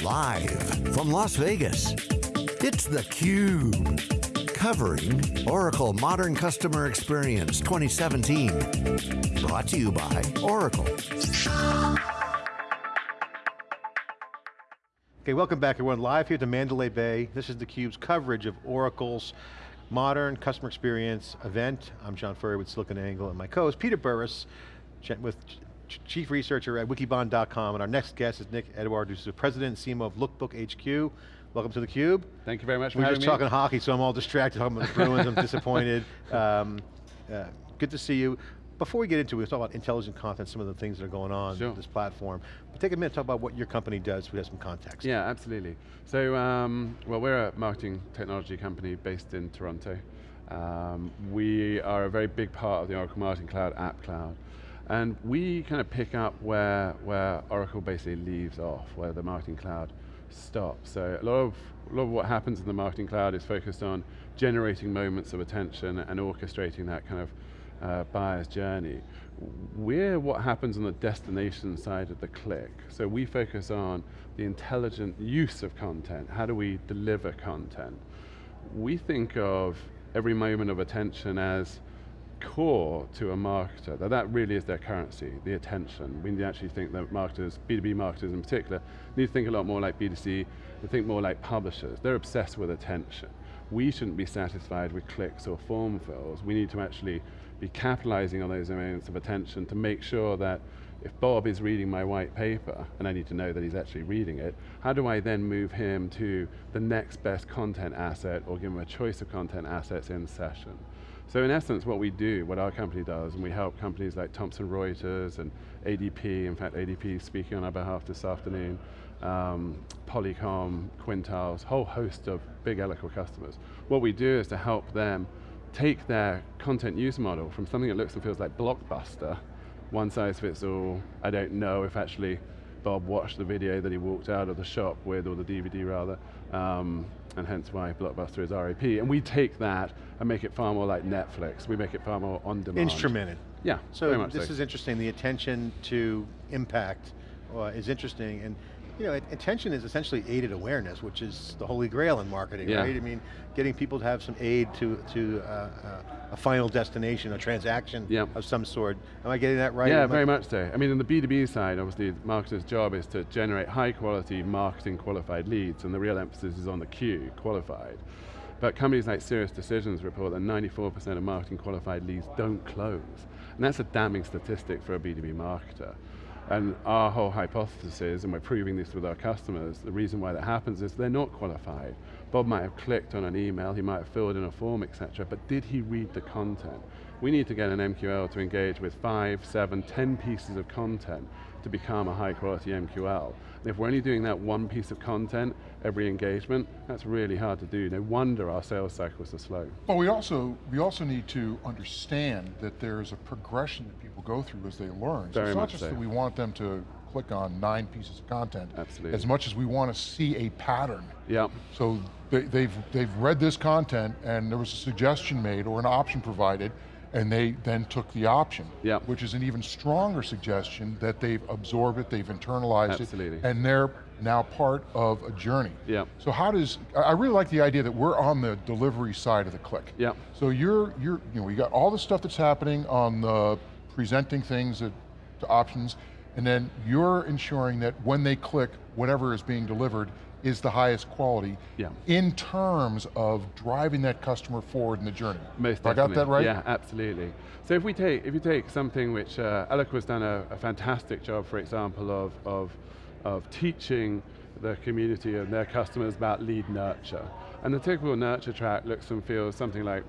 Live from Las Vegas, it's theCUBE. Covering Oracle Modern Customer Experience 2017. Brought to you by Oracle. Okay, welcome back everyone. Live here at the Mandalay Bay. This is theCUBE's coverage of Oracle's Modern Customer Experience event. I'm John Furrier with SiliconANGLE and my co-host Peter Burris with Chief Researcher at Wikibon.com, and our next guest is Nick Edward, who's the President and CMO of Lookbook HQ. Welcome to theCUBE. Thank you very much We're just me. talking hockey, so I'm all distracted talking about the Bruins, I'm disappointed. Um, uh, good to see you. Before we get into it, we'll talk about intelligent content, some of the things that are going on sure. with this platform. But take a minute to talk about what your company does, so we have some context. Yeah, absolutely. So, um, well, we're a marketing technology company based in Toronto. Um, we are a very big part of the Oracle Marketing Cloud App Cloud. And we kind of pick up where, where Oracle basically leaves off, where the Marketing Cloud stops. So a lot, of, a lot of what happens in the Marketing Cloud is focused on generating moments of attention and orchestrating that kind of uh, buyer's journey. We're what happens on the destination side of the click. So we focus on the intelligent use of content. How do we deliver content? We think of every moment of attention as core to a marketer, that that really is their currency, the attention. We actually think that marketers, B2B marketers in particular, need to think a lot more like B2C, and think more like publishers. They're obsessed with attention. We shouldn't be satisfied with clicks or form fills. We need to actually be capitalizing on those moments of attention to make sure that if Bob is reading my white paper, and I need to know that he's actually reading it, how do I then move him to the next best content asset or give him a choice of content assets in session? So in essence, what we do, what our company does, and we help companies like Thomson Reuters and ADP, in fact ADP speaking on our behalf this afternoon, um, Polycom, Quintiles, whole host of big Oracle customers. What we do is to help them take their content use model from something that looks and feels like Blockbuster, one size fits all, I don't know if actually Bob watched the video that he walked out of the shop with, or the DVD rather, um, and hence why Blockbuster is RAP. And we take that and make it far more like Netflix. We make it far more on demand. Instrumented. Yeah, So this so. is interesting, the attention to impact uh, is interesting, and you know, attention is essentially aided awareness, which is the holy grail in marketing, yeah. right? I mean, getting people to have some aid to, to uh, uh, a final destination, a transaction yep. of some sort. Am I getting that right? Yeah, very much so. I mean, in the B2B side, obviously, the marketer's job is to generate high quality marketing qualified leads, and the real emphasis is on the Q, qualified. But companies like SiriusDecisions report that 94% of marketing qualified leads don't close. And that's a damning statistic for a B2B marketer. And our whole hypothesis, and we're proving this with our customers, the reason why that happens is they're not qualified. Bob might have clicked on an email, he might have filled in a form, etc., but did he read the content? We need to get an MQL to engage with five, seven, ten pieces of content to become a high quality MQL. And if we're only doing that one piece of content every engagement, that's really hard to do. No wonder our sales cycles are slow. But we also, we also need to understand that there's a progression that people go through as they learn. Very so it's not just so. that we want them to click on nine pieces of content. Absolutely. As much as we want to see a pattern. Yeah. So they, they've, they've read this content and there was a suggestion made or an option provided and they then took the option, which is an even stronger suggestion that they've absorbed it, they've internalized Absolutely. it, and they're now part of a journey. So how does, I really like the idea that we're on the delivery side of the click. So you're, you're, you know, we got all the stuff that's happening on the presenting things to options, and then you're ensuring that when they click, whatever is being delivered is the highest quality yeah. in terms of driving that customer forward in the journey. Most I got that right? Yeah, absolutely. So if we take, if you take something which, uh, has done a, a, fantastic job, for example, of, of, of teaching the community and their customers about lead nurture. And the typical nurture track looks and feels something like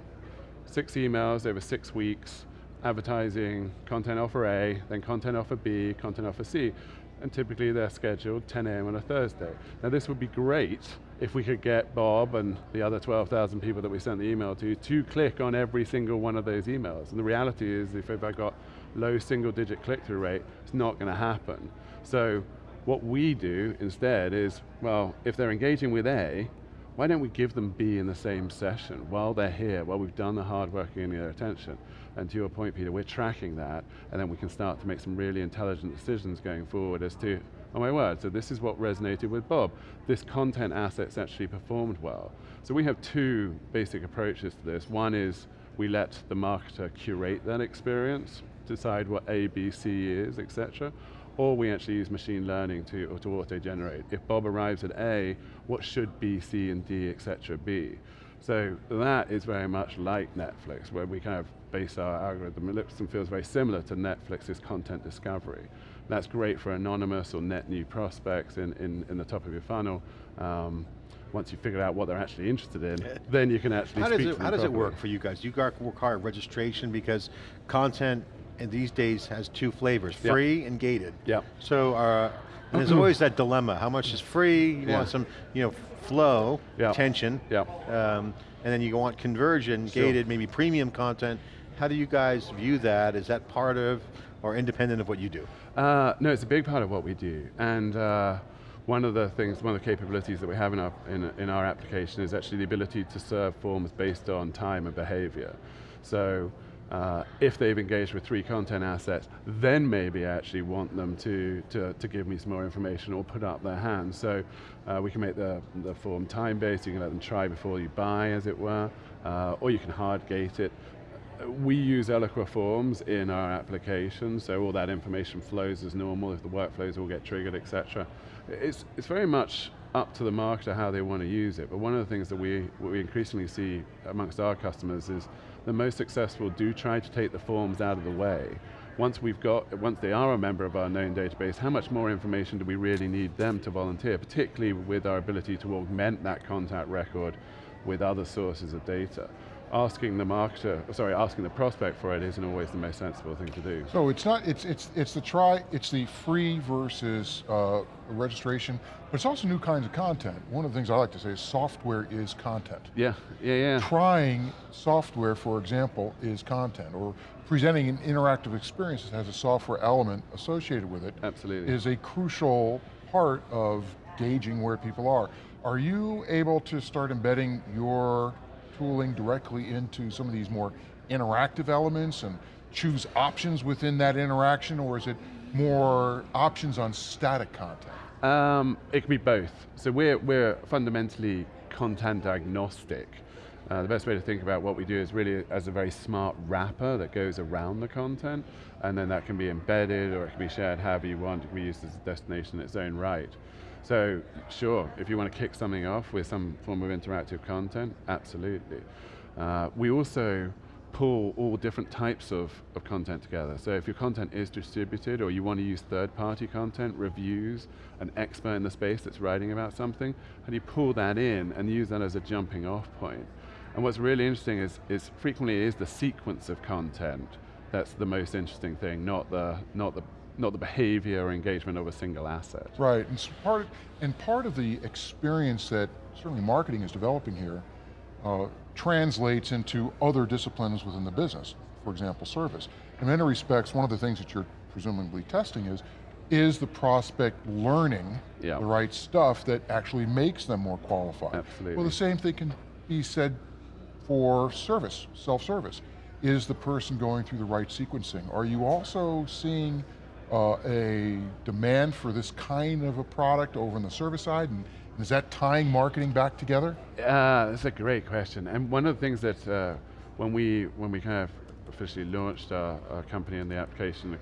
six emails over six weeks, advertising, content offer A, then content offer B, content offer C and typically they're scheduled 10 a.m. on a Thursday. Now this would be great if we could get Bob and the other 12,000 people that we sent the email to to click on every single one of those emails. And the reality is if, if I got low single digit click-through rate, it's not going to happen. So what we do instead is, well, if they're engaging with A, why don't we give them B in the same session while they're here, while we've done the hard work getting their attention. And to your point, Peter, we're tracking that, and then we can start to make some really intelligent decisions going forward as to oh my word, so this is what resonated with Bob. This content asset's actually performed well. So we have two basic approaches to this. One is we let the marketer curate that experience, decide what A, B, C is, etc. Or we actually use machine learning to, to auto-generate. If Bob arrives at A, what should B, C, and D, etc. be? So that is very much like Netflix, where we kind of base our algorithm. It looks and feels very similar to Netflix's content discovery. That's great for anonymous or net new prospects in, in, in the top of your funnel. Um, once you figure out what they're actually interested in, then you can actually How speak does to it, how does it work for you guys? You got require registration because content in these days has two flavors, free and gated. Yeah. So uh, and there's always that dilemma. How much is free? You Yeah. want some, you know, flow, Yeah. tension. Yeah. Um, and then you want conversion, Sure. gated, maybe premium content. How do you guys view that? Is that part of or independent of what you do? Uh, no, it's a big part of what we do. And uh, one of the things, one of the capabilities that we have in our, in, in our application is actually the ability to serve forms based on time and behavior. So uh, if they've engaged with three content assets, then maybe I actually want them to, to, to give me some more information or put up their hand. So uh, we can make the, the form time-based, you can let them try before you buy, as it were, uh, or you can hard gate it. We use Eloqua forms in our application, so all that information flows as normal if the workflows all get triggered, etc. It's, it's very much up to the marketer how they want to use it, but one of the things that we, we increasingly see amongst our customers is the most successful do try to take the forms out of the way. Once we've got, once they are a member of our known database, how much more information do we really need them to volunteer, particularly with our ability to augment that contact record with other sources of data asking the marketer, sorry, asking the prospect for it isn't always the most sensible thing to do. So it's not, it's, it's, it's the try, it's the free versus uh, registration, but it's also new kinds of content. One of the things I like to say is software is content. Yeah, yeah, yeah. Trying software, for example, is content, or presenting an interactive experience that has a software element associated with it Absolutely. is a crucial part of gauging where people are. Are you able to start embedding your tooling directly into some of these more interactive elements and choose options within that interaction, or is it more options on static content? Um, it can be both. So we're, we're fundamentally content agnostic. Uh, the best way to think about what we do is really as a very smart wrapper that goes around the content, and then that can be embedded or it can be shared however you want. It can be used as a destination in its own right. So sure, if you want to kick something off with some form of interactive content, absolutely. Uh, we also pull all different types of, of content together. So if your content is distributed or you want to use third-party content, reviews, an expert in the space that's writing about something, how do you pull that in and use that as a jumping off point? And what's really interesting is, is frequently is the sequence of content that's the most interesting thing, not the, not the, not the behavior or engagement of a single asset. Right, and, so part, and part of the experience that certainly marketing is developing here uh, translates into other disciplines within the business, for example, service. In many respects, one of the things that you're presumably testing is, is the prospect learning Yeah. the right stuff that actually makes them more qualified? Absolutely. Well, the same thing can be said for service, self-service. Is the person going through the right sequencing? Are you also seeing uh, a demand for this kind of a product over on the service side? And is that tying marketing back together? Uh, that's a great question. And one of the things that uh, when we when we kind of officially launched our, our company and the application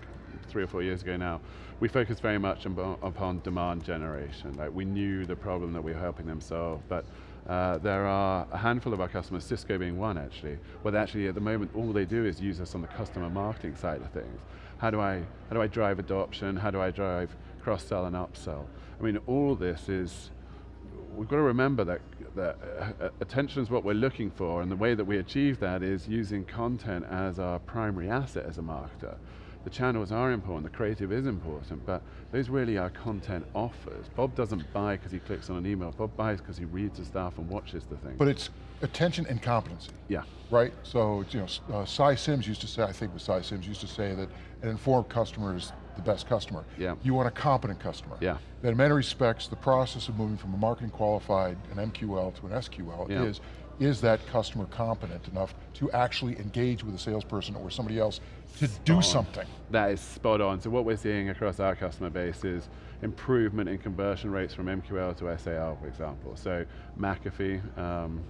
three or four years ago now, we focused very much upon demand generation. Like we knew the problem that we were helping them solve, but uh, there are a handful of our customers, Cisco being one actually, where actually at the moment all they do is use us on the customer marketing side of things. How do I how do I drive adoption? How do I drive cross sell and upsell? I mean, all this is we've got to remember that, that uh, attention is what we're looking for, and the way that we achieve that is using content as our primary asset as a marketer. The channels are important, the creative is important, but those really are content offers. Bob doesn't buy because he clicks on an email, Bob buys because he reads the stuff and watches the thing. But it's attention and competency. yeah, right? So, you know, uh, Cy Sims used to say, I think was Cy Sims used to say that an informed customer is the best customer. Yeah. You want a competent customer. Yeah. That in many respects, the process of moving from a marketing qualified, an MQL to an SQL Yeah. is is that customer competent enough to actually engage with a salesperson or somebody else to do on. something? That is spot on. So what we're seeing across our customer base is improvement in conversion rates from MQL to SAL, for example. So McAfee, um,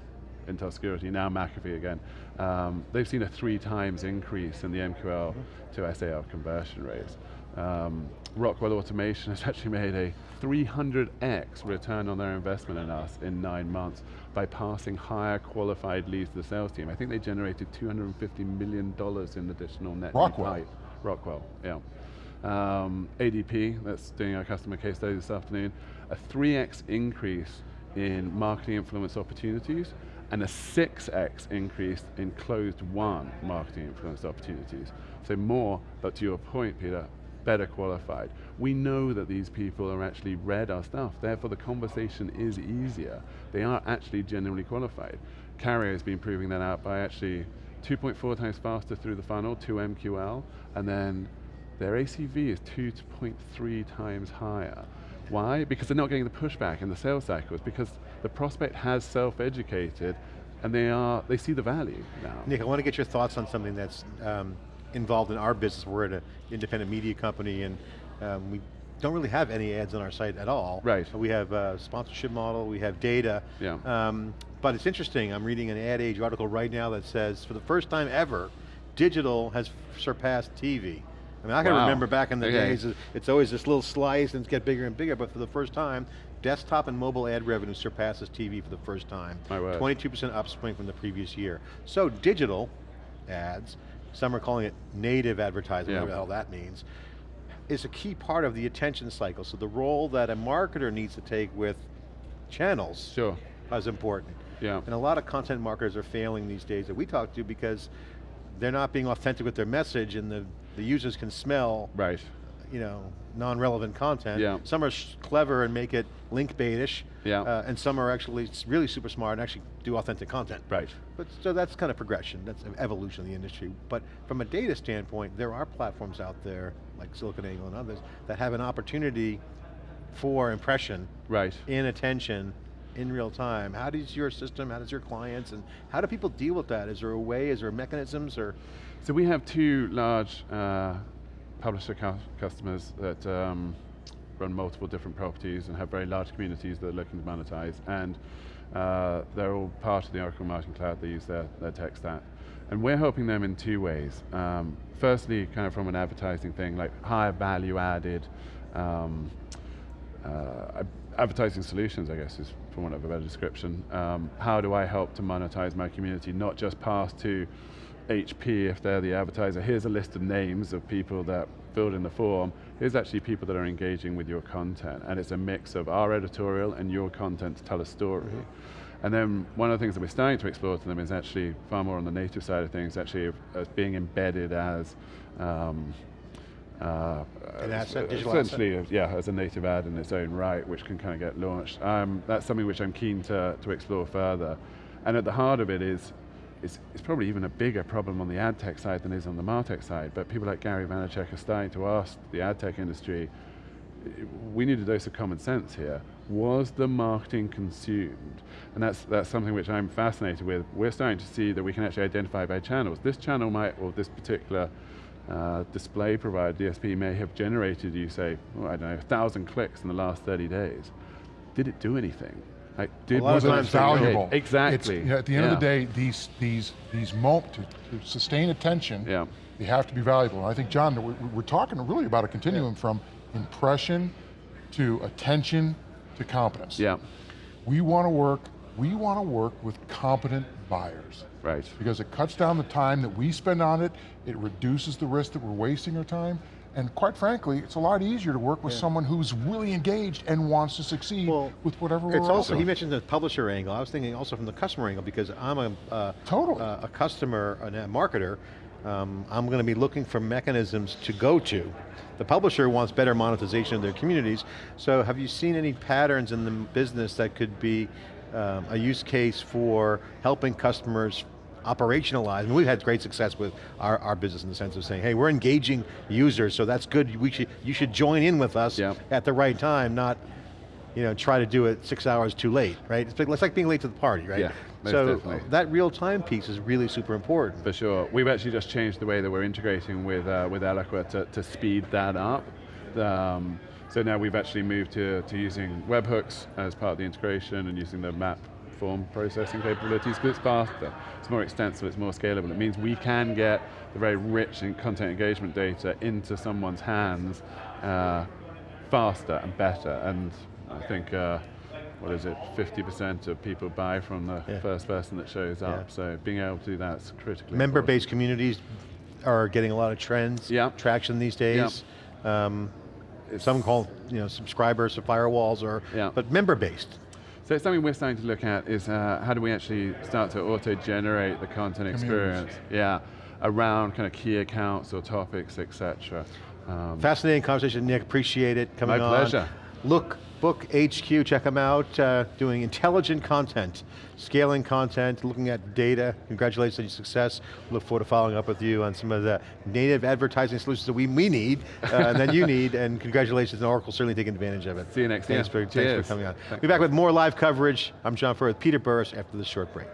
Intel Security, now McAfee again, um, they've seen a three times increase in the MQL to SAL conversion rates. Um, Rockwell Automation has actually made a 300x return on their investment in us in nine months by passing higher qualified leads to the sales team. I think they generated $250 million in additional net Rockwell. Rockwell, yeah. Um, ADP, that's doing our customer case study this afternoon, a 3x increase in marketing influence opportunities and a 6x increase in closed won marketing influence opportunities. So more, but to your point, Peter, better qualified. We know that these people are actually read our stuff, therefore the conversation is easier. They are actually genuinely qualified. Carrier has been proving that out by actually 2.4 times faster through the funnel to MQL, and then their ACV is 2.3 times higher. Why? Because they're not getting the pushback in the sales cycles, because the prospect has self-educated, and they are they see the value now. Nick, I want to get your thoughts on something that's um, involved in our business. We're an independent media company and um, we don't really have any ads on our site at all. Right. We have a sponsorship model, we have data. Yeah. Um, but it's interesting, I'm reading an Ad Age article right now that says, for the first time ever, digital has surpassed TV. I mean, I can Wow. remember back in the Okay. days, it's always this little slice and it's get bigger and bigger, but for the first time, desktop and mobile ad revenue surpasses TV for the first time. My word. 22% upswing from the previous year. So digital ads, some are calling it native advertising, Yeah. whatever the hell that means, is a key part of the attention cycle. So the role that a marketer needs to take with channels Sure, is important. yeah. And a lot of content marketers are failing these days that we talk to because they're not being authentic with their message and the, the users can smell Right, you know, non-relevant content. Yeah. Some are clever and make it link baitish, Yeah. uh, and some are actually really super smart and actually do authentic content. right. But so that's kind of progression, that's an evolution of the industry. But from a data standpoint, there are platforms out there, like SiliconANGLE and others, that have an opportunity for impression Right. in attention in real time. How does your system, how does your clients, and how do people deal with that? Is there a way, is there mechanisms, or? So we have two large uh, publisher cu- customers that um, run multiple different properties and have very large communities that are looking to monetize. And uh, they're all part of the Oracle Marketing Cloud, they use their, their tech stack. And we're helping them in two ways. Um, firstly, kind of from an advertising thing, like higher value added um, uh, advertising solutions, I guess is for want of a better description. Um, how do I help to monetize my community, not just pass to HP if they're the advertiser, here's a list of names of people that filled in the form, here's actually people that are engaging with your content, and it's a mix of our editorial and your content to tell a story. And then one of the things that we're starting to explore to them is actually far more on the native side of things, actually as being embedded as um, uh, An asset, essentially, uh, yeah, as a native ad in its own right, which can kind of get launched. Um, that's something which I'm keen to, to explore further. And at the heart of it is, it's, it's probably even a bigger problem on the ad tech side than it is on the martech side, but people like Gary Vaynerchuk are starting to ask the ad tech industry, we need a dose of common sense here. Was the marketing consumed? And that's, that's something which I'm fascinated with. We're starting to see that we can actually identify by channels. This channel might, or this particular uh, display provider, DSP, may have generated, you say, oh, I don't know, a thousand clicks in the last 30 days. Did it do anything? Like, did lot was it times valuable. It's- Exactly. You know, at the end of the day, these these these mo to, to sustain attention, Yeah. they have to be valuable. And I think, John, we- we're talking really about a continuum from impression to attention to competence. Yeah, We want to work. We want to work with competent buyers right. because it cuts down the time that we spend on it. It reduces the risk that we're wasting our time. And quite frankly, it's a lot easier to work with someone who's really engaged and wants to succeed Well, with whatever we're It's also, he mentioned the publisher angle. I was thinking also from the customer angle because I'm a, uh, Totally. uh, a customer, and a marketer. Um, I'm going to be looking for mechanisms to go to. The publisher wants better monetization of their communities. So have you seen any patterns in the business that could be um, a use case for helping customers operationalize? and we've had great success with our, our business in the sense of saying, hey, we're engaging users, so that's good. We should, you should join in with us Yeah. at the right time, not you know, try to do it six hours too late, right? It's like, it's like being late to the party, right? Yeah, so definitely. that real time piece is really super important. For sure. We've actually just changed the way that we're integrating with, uh, with Eloqua to, to speed that up. Um, so now we've actually moved to, to using webhooks as part of the integration and using the map form processing capabilities because it's faster, it's more extensive, it's more scalable. It means we can get the very rich in content engagement data into someone's hands uh, faster and better. And I think, uh, what is it, 50% of people buy from the Yeah. first person that shows up. Yeah. So being able to do that's critically Member-based communities are getting a lot of trends, Yeah. traction these days. Um, some call you know subscribers or firewalls, or Yeah. but member-based. So something we're starting to look at is uh, how do we actually start to auto-generate the content experience? Yeah, around kind of key accounts or topics, etc. Um, Fascinating conversation, Nick. Appreciate it coming My on. pleasure. Look, Book HQ, check them out. Uh, doing intelligent content, scaling content, looking at data. Congratulations on your success. Look forward to following up with you on some of the native advertising solutions that we, we need, uh, and that you need, and congratulations, and Oracle certainly taking advantage of it. See you next thanks year. For, thanks for coming on. Thanks. We'll be back with more live coverage. I'm John Furrier with Peter Burris after this short break.